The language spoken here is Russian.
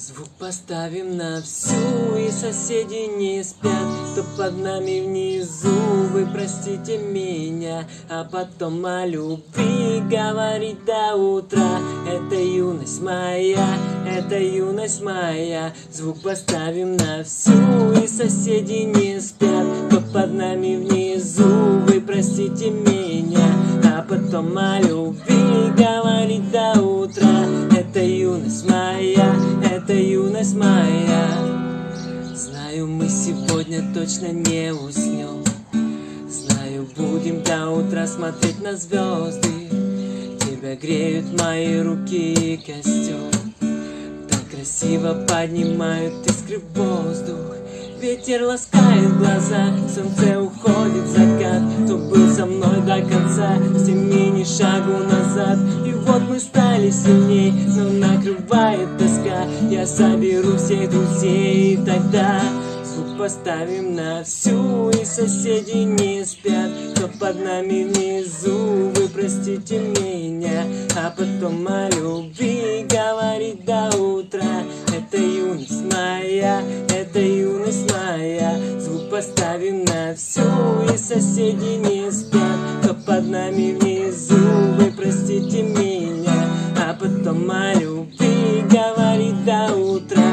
Звук поставим на всю, и соседи не спят. Кто под нами внизу, вы простите меня. А потом о любви говорить до утра. Это юность моя, это юность моя. Звук поставим на всю, и соседи не спят. Кто под нами внизу, вы простите меня. А потом о любви говорить это юность моя. Знаю, мы сегодня точно не уснем. Знаю, будем до утра смотреть на звезды. Тебя греют мои руки и костюм Так красиво поднимают искры в воздух. Ветер ласкает глаза, солнце уходит в закат. Кто был со мной до конца, всеми ни шагу назад. И вот мы стали тоска Я соберу всех друзей и тогда Звук поставим на всю, и соседи не спят. Кто под нами внизу, вы простите меня. А потом о любви говорить до утра. Это юность моя, это юность моя. Звук поставим на всю, и соседи не спят. Кто под нами внизу outra